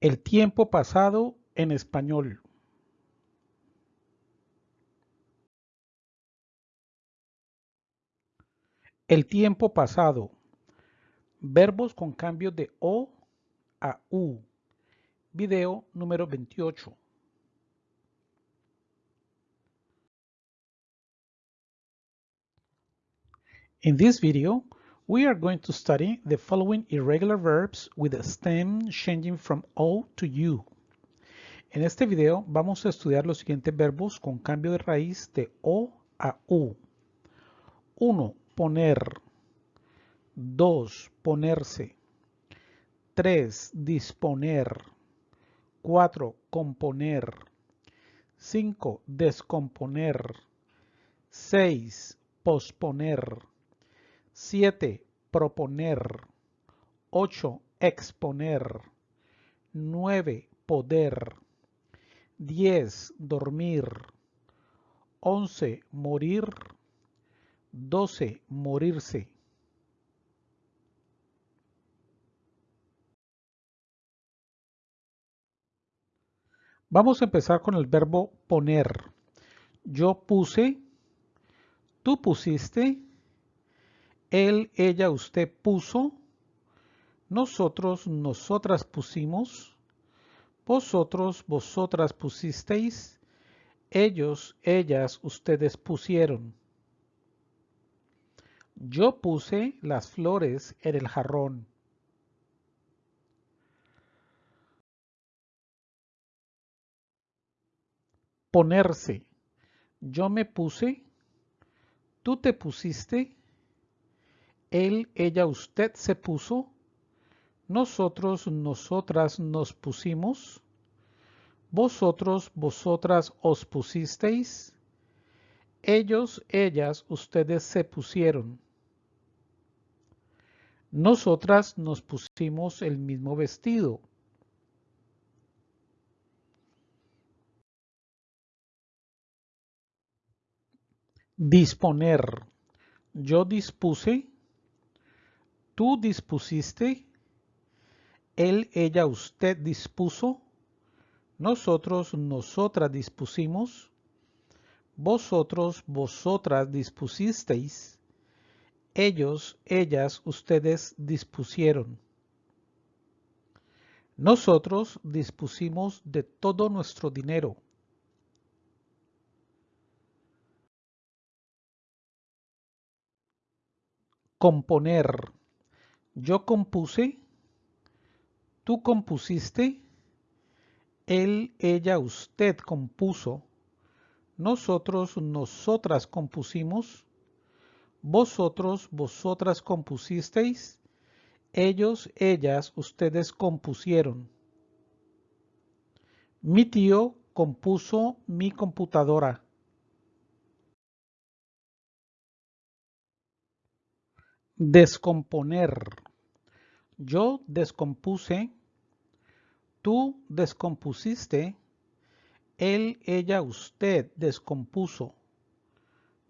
El tiempo pasado en español. El tiempo pasado. Verbos con cambio de O a U. Video número 28. In this video, we are going to study the following irregular verbs with the stem changing from O to U. En este video vamos a estudiar los siguientes verbos con cambio de raíz de O a U. 1. Poner. 2. Ponerse. 3. Disponer. 4. Componer. 5. Descomponer. 6. Posponer. 7. Proponer. 8. Exponer. 9. Poder. 10. Dormir. 11. Morir. 12. Morirse. Vamos a empezar con el verbo poner. Yo puse, tú pusiste, él, ella, usted puso, nosotros, nosotras pusimos, vosotros, vosotras pusisteis, ellos, ellas, ustedes pusieron. Yo puse las flores en el jarrón. Ponerse. Yo me puse, tú te pusiste, él, ella, usted se puso, nosotros, nosotras nos pusimos, vosotros, vosotras os pusisteis, ellos, ellas, ustedes se pusieron. Nosotras nos pusimos el mismo vestido. Disponer. Yo dispuse, tú dispusiste, él, ella, usted dispuso, nosotros, nosotras dispusimos, vosotros, vosotras dispusisteis, ellos, ellas, ustedes dispusieron. Nosotros dispusimos de todo nuestro dinero. Componer. Yo compuse, tú compusiste, él, ella, usted compuso, nosotros, nosotras compusimos, vosotros, vosotras compusisteis, ellos, ellas, ustedes compusieron. Mi tío compuso mi computadora. Descomponer. Yo descompuse, tú descompusiste, él, ella, usted descompuso.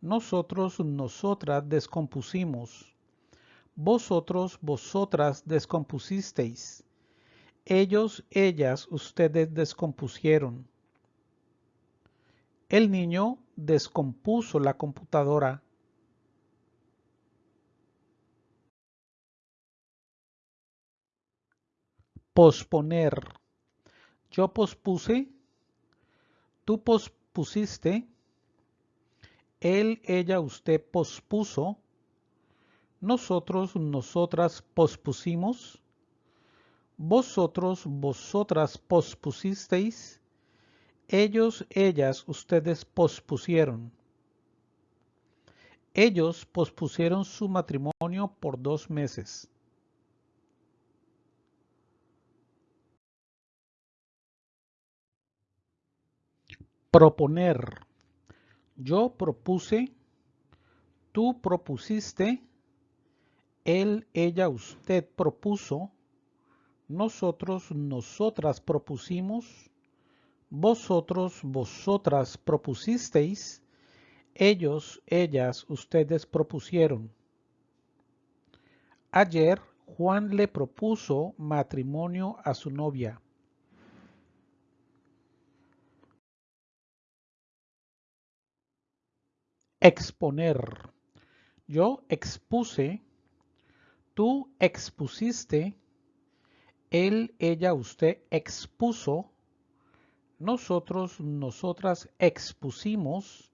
Nosotros, nosotras descompusimos. Vosotros, vosotras descompusisteis. Ellos, ellas, ustedes descompusieron. El niño descompuso la computadora. Posponer. Yo pospuse, tú pospusiste, él, ella, usted pospuso, nosotros, nosotras pospusimos, vosotros, vosotras pospusisteis, ellos, ellas, ustedes pospusieron. Ellos pospusieron su matrimonio por dos meses. Proponer. Yo propuse, tú propusiste, él, ella, usted propuso, nosotros, nosotras propusimos, vosotros, vosotras propusisteis, ellos, ellas, ustedes propusieron. Ayer Juan le propuso matrimonio a su novia. Exponer. Yo expuse, tú expusiste, él, ella, usted expuso, nosotros, nosotras expusimos,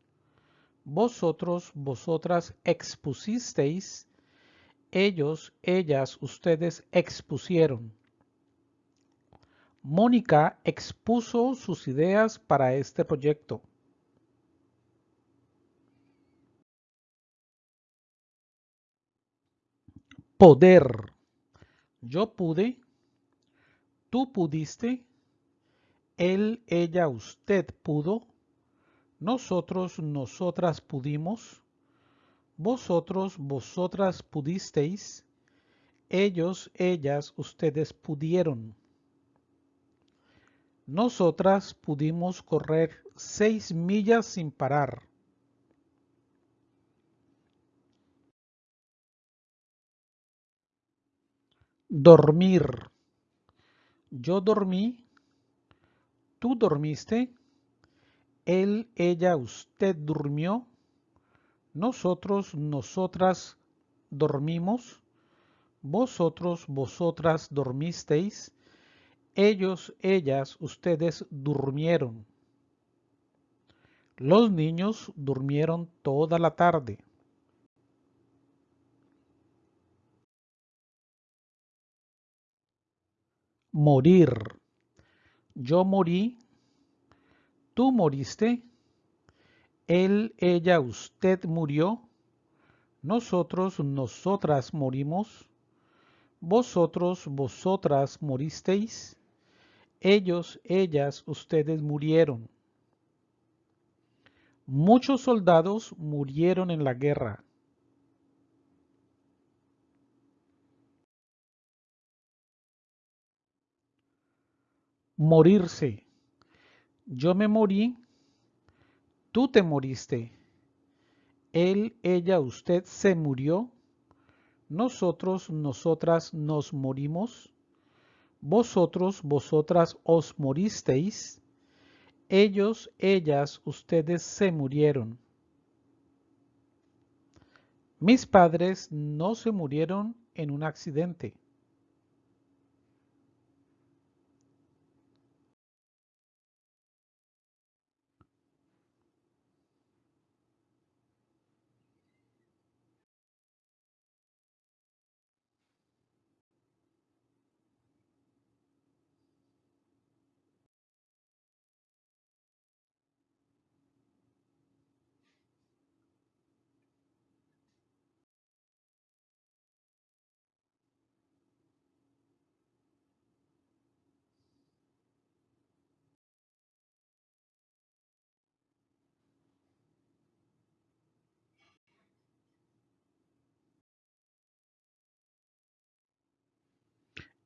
vosotros, vosotras expusisteis, ellos, ellas, ustedes expusieron. Mónica expuso sus ideas para este proyecto. Poder. Yo pude, tú pudiste, él, ella, usted pudo, nosotros, nosotras pudimos, vosotros, vosotras pudisteis, ellos, ellas, ustedes pudieron. Nosotras pudimos correr seis millas sin parar. Dormir. Yo dormí. Tú dormiste. Él, ella, usted durmió. Nosotros, nosotras dormimos. Vosotros, vosotras dormisteis. Ellos, ellas, ustedes durmieron. Los niños durmieron toda la tarde. Morir. Yo morí. Tú moriste. Él, ella, usted murió. Nosotros, nosotras morimos. Vosotros, vosotras moristeis. Ellos, ellas, ustedes murieron. Muchos soldados murieron en la guerra. Morirse. Yo me morí, tú te moriste. Él, ella, usted se murió. Nosotros, nosotras nos morimos. Vosotros, vosotras os moristeis. Ellos, ellas, ustedes se murieron. Mis padres no se murieron en un accidente.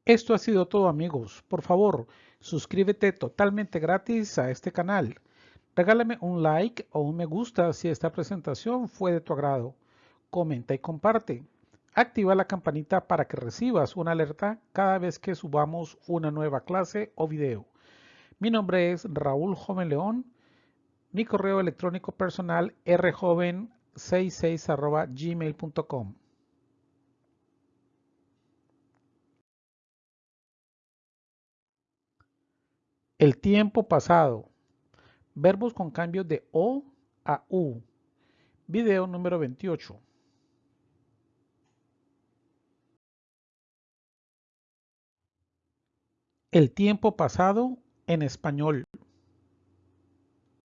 Esto ha sido todo amigos. Por favor, suscríbete totalmente gratis a este canal. Regálame un like o un me gusta si esta presentación fue de tu agrado. Comenta y comparte. Activa la campanita para que recibas una alerta cada vez que subamos una nueva clase o video. Mi nombre es Raúl Joven León. Mi correo electrónico personal rjoven66 gmail.com. El tiempo pasado. Verbos con cambios de O a U. Video número 28. El tiempo pasado en español.